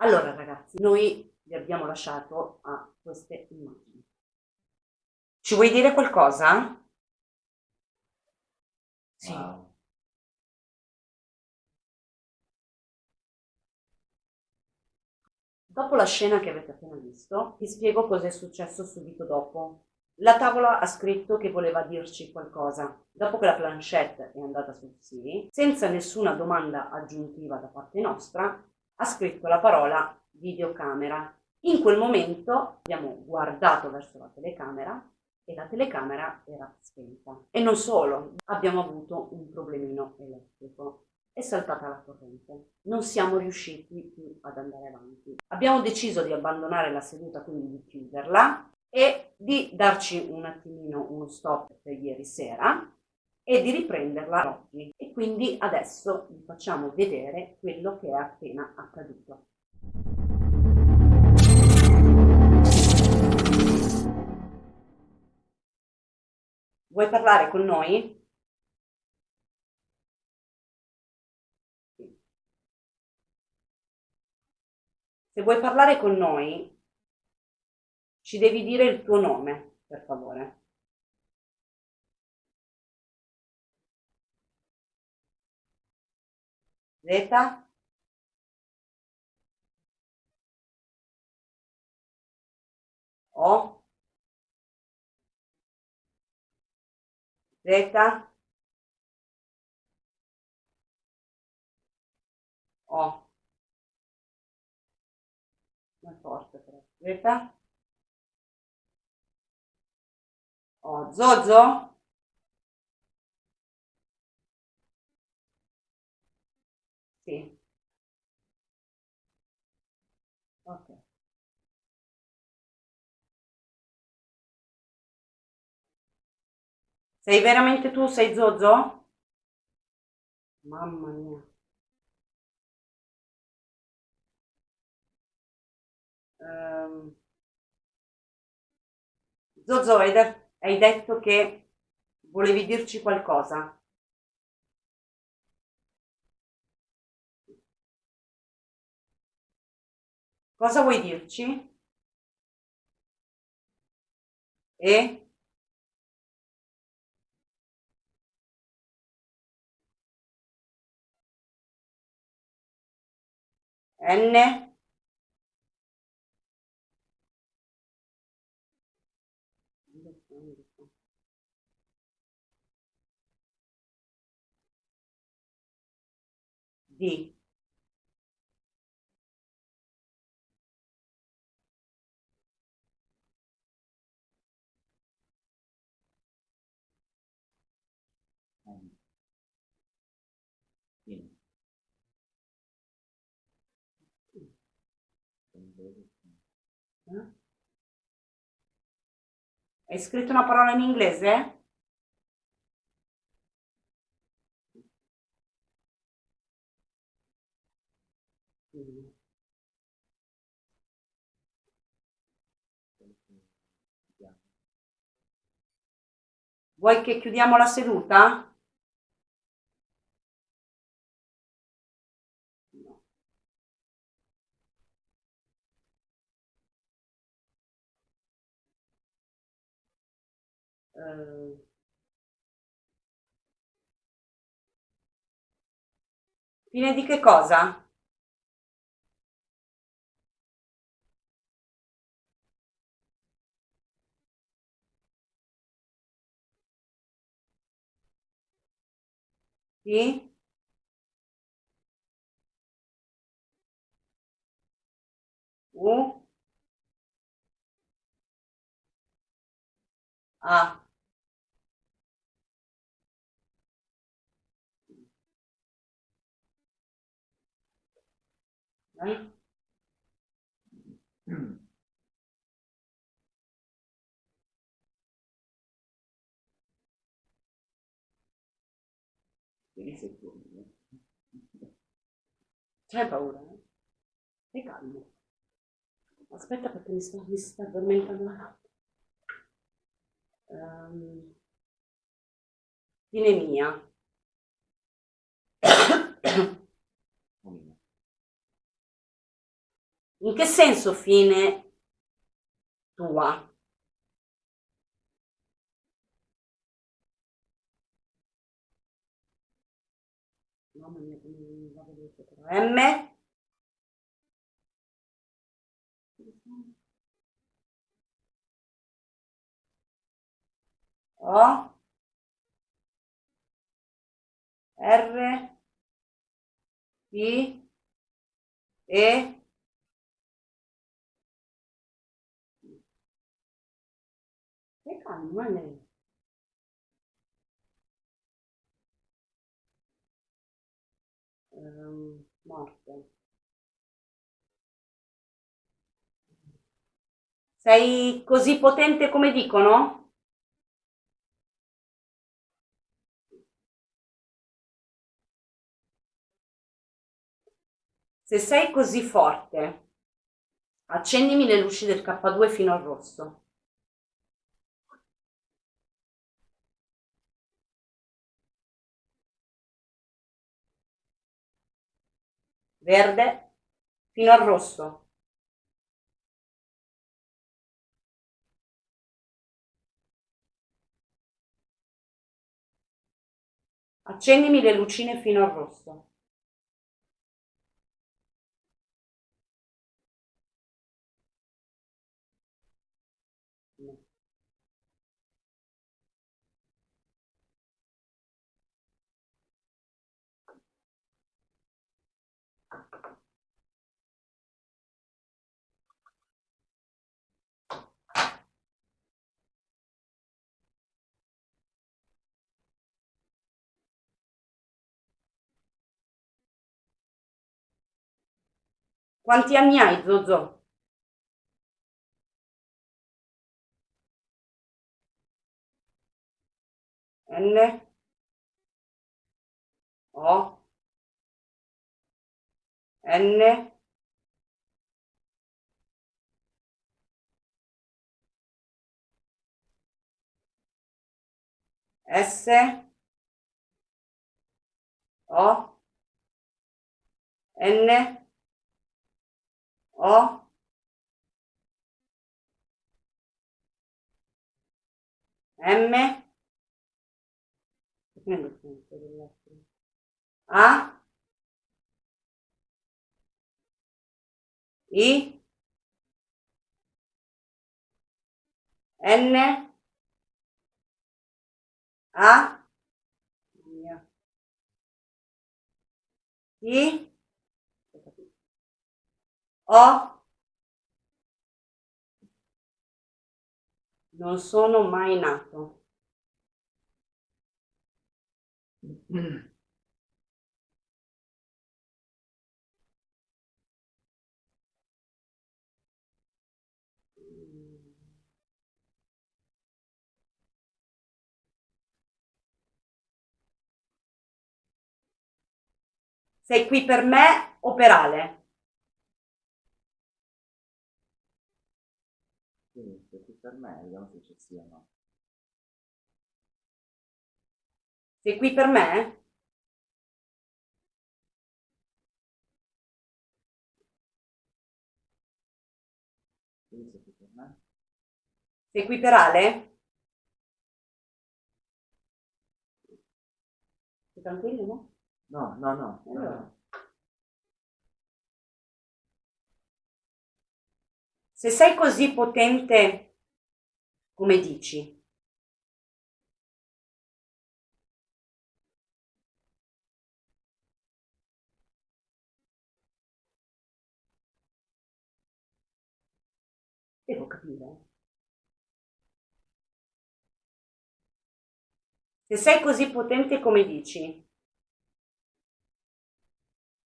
Allora ragazzi, noi vi abbiamo lasciato a queste immagini. Ci vuoi dire qualcosa? Sì. Wow. Dopo la scena che avete appena visto, vi spiego cosa è successo subito dopo. La tavola ha scritto che voleva dirci qualcosa. Dopo che la planchette è andata sul sì, senza nessuna domanda aggiuntiva da parte nostra, ha scritto la parola videocamera. In quel momento abbiamo guardato verso la telecamera e la telecamera era spenta. E non solo, abbiamo avuto un problemino elettrico. È saltata la corrente. Non siamo riusciti più ad andare avanti. Abbiamo deciso di abbandonare la seduta, quindi di chiuderla e di darci un attimino uno stop per ieri sera e di riprenderla oggi. E quindi adesso vi facciamo vedere quello che è appena accaduto. Vuoi parlare con noi? Se vuoi parlare con noi, ci devi dire il tuo nome, per favore. Zeta? O? Zeta? O. È forte. Zeta? O. Zozo? Sei veramente tu? Sei Zozo? Mamma mia. Um, Zozo, hai, de hai detto che volevi dirci qualcosa? Cosa vuoi dirci? E? N? D. Eh? Hai scritto una parola in inglese? Vuoi che chiudiamo la seduta? Uh, fine di che cosa? Sì? U? A? Eh? C'hai paura? Eh? Stai calmo. Aspetta perché mi sto, mi sta addormentando la notte. Um, fine mia. In che senso fine tua? Mamma mia, come va veloce però. M? O? R? I? E? Calma, lei. Um, morte. Sei così potente come dicono? Se sei così forte, accendimi le luci del K2 fino al rosso. Verde fino al rosso. Accendimi le lucine fino al rosso. Quanti anni hai, Zozo? N. O. N. S. O. N O? M? A? I? N? A? I O non sono mai nato. Sei qui per me o per Ale? Per me, vediamo se ci siano. Sei qui per me? Sei qui per Ale? Sei tranquillo, no? No, no, no. Allora. no. Se sei così potente come dici? Devo capire. Se sei così potente come dici,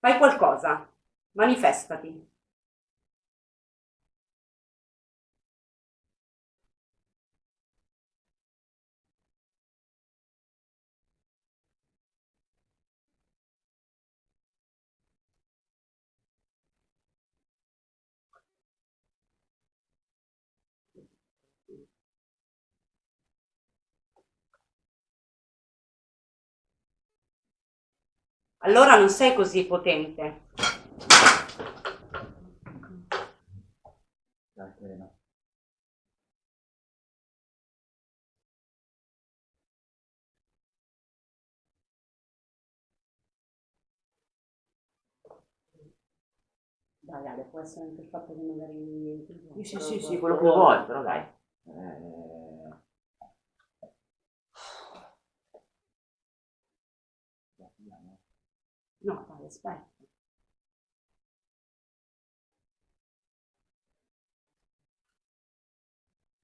fai qualcosa, manifestati. Allora non sei così potente. dai, treno. Dai, Ale, può essere anche il fatto che magari... Sì, sì, sì, sì, quello che vuoi, però dai. Eh... Dai, andiamo. No, dai, aspetta.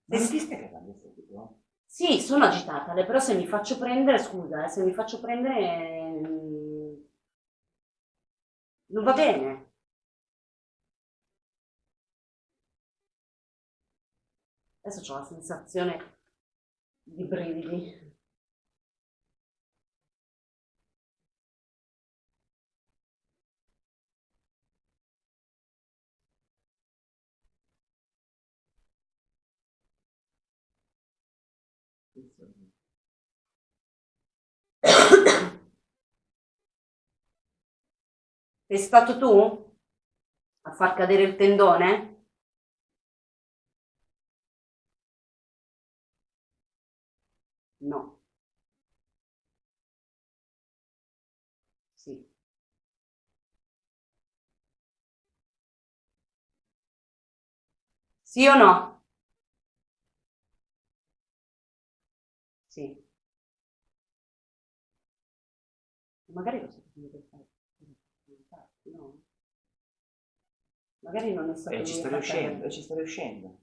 Ti stai cagando subito? Sì, sono agitata, però se mi faccio prendere, scusa, eh, se mi faccio prendere... mm, Non va bene. Adesso ho la sensazione di brividi. Sei stato tu a far cadere il tendone? No. Sì. Sì o no? Sì. Magari lo sapete per fare. No. Magari non è stato E ci sta a far riuscendo, e ci sta riuscendo.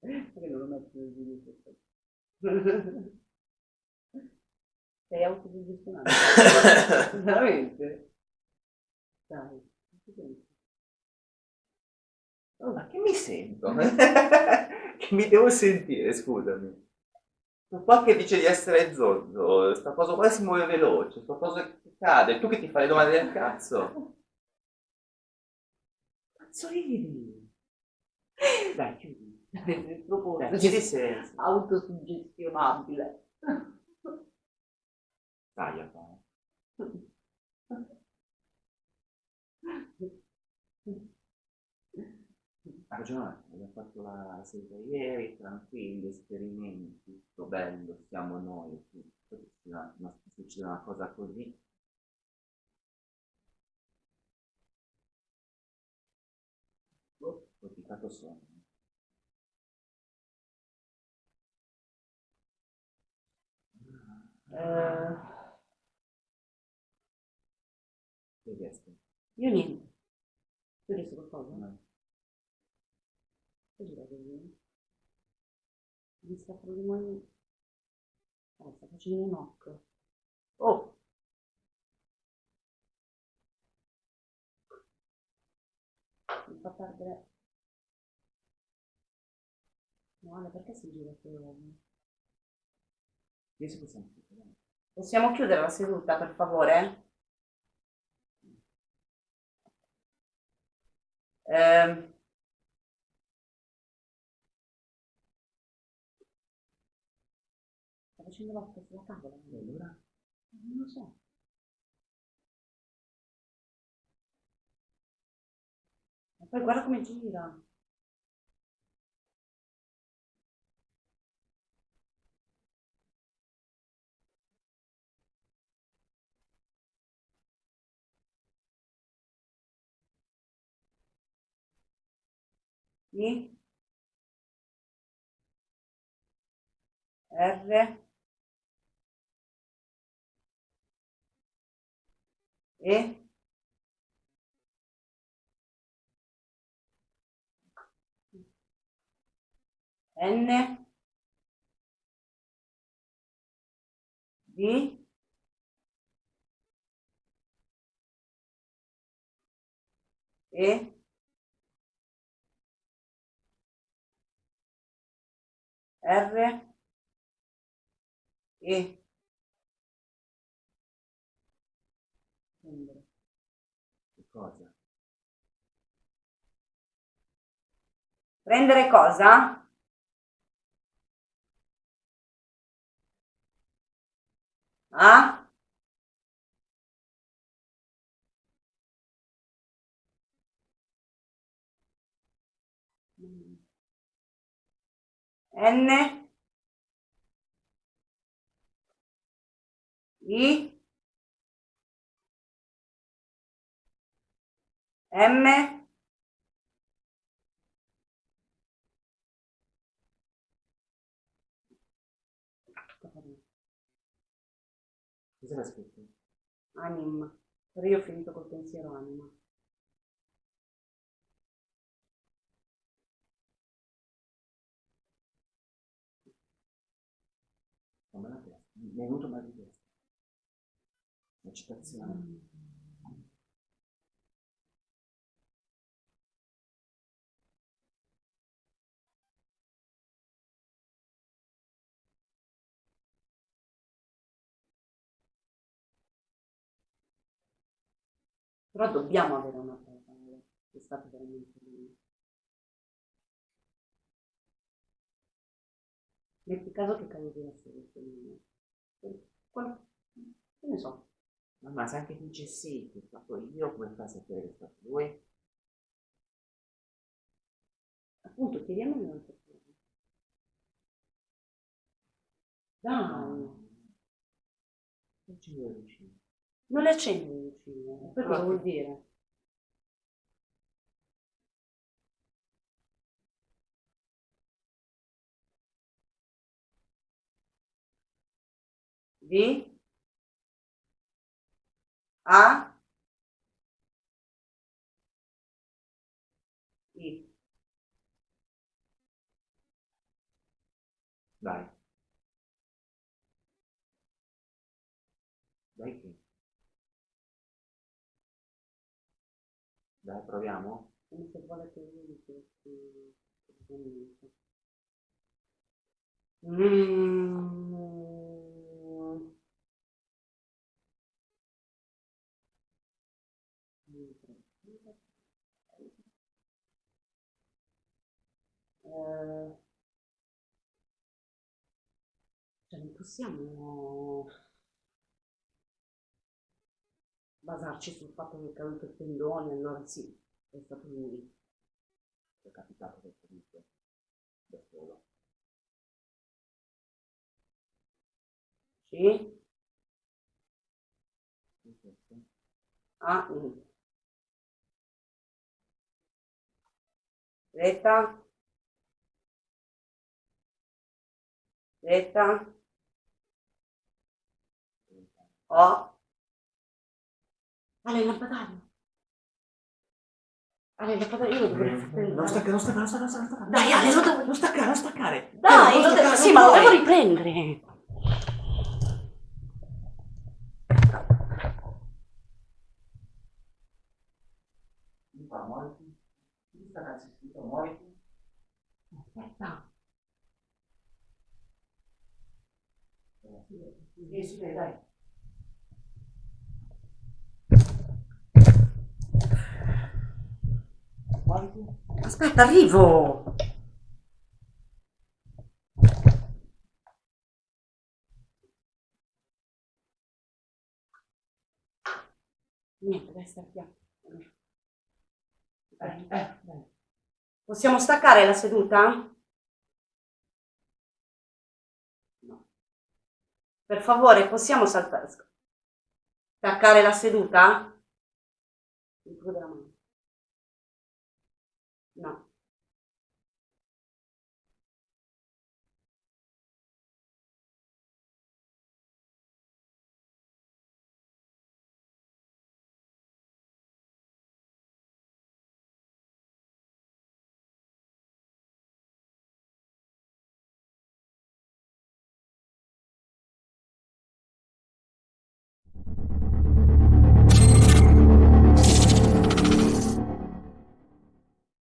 Perché non lo metto nel video? Sei autosuggestionato? Veramente? Dai. Oh, ma che mi sento? che mi devo sentire, scusami. Sto qua che dice di essere zozzo, sta cosa qua si muove veloce, sta cosa che cade, tu che ti fai le domande del cazzo. Cazzo ridi? Dai, chiudi. Troppo Dai, chiudi senso. autosuggestionabile. Dai. Ha ragione, abbiamo fatto la seduta ieri, tranquilli, esperimenti, tutto bello, siamo noi, tutto. Succede una- cosa così. Ho piccato sonno. Eh, Che chiesto? io niente. Tu hai visto qualcosa? No. Che gira così? Mi sta facendo... Oh, sta facendo un knock. Oh! Mi fa perdere... No, Ale, perché si gira così? Possiamo chiudere. La seduta, per favore? Ehm, sta facendo l'occhio sulla tavola? Allora? Non lo so. E poi guarda come gira. I R E N. D E R E cosa? Prendere cosa? Ah? N I M Cosa l'ha scritto? Anim. Però io ho finito col pensiero anima. Mi è venuto mal di testa. La citazione. Però dobbiamo avere una prova. eh, È stato veramente lui. Metti caso che soluzione. Qual- Che ne so. Mamma, se anche dice sì, che ho fatto io, come fa a sapere che è stato lui? Appunto, chiediamogli un'altra cosa. Dai, Non ci vedo vicino. non le accendi le lucine. Però- vuol dire? V A I Dai. Dai che? Dai, proviamo? mi. Mm. Eh, cioè non possiamo basarci sul fatto che è caduto il tendone, allora sì, è stato lui. È capitato questo dito. Da solo. Sì? Ah, I. Retta. Retta. O. Ale, il lampadario. Ale, il lampadario io lo dovrei prendere. Non staccare, non staccare, non staccare, non staccare. Dai, Ale, lo devo- Non staccare, non staccare. Dai, Non lo staccare, devo... non Sì, ma lo devo riprendere. Mi fa, muoviti. Chi sta cazzo scritto, muoviti. Aspetta. Sì, sì, dai. Aspetta, arrivo. Niente, dai, sta piano. Eh, eh. Possiamo staccare la seduta? Per favore, possiamo saltare? Staccare la seduta?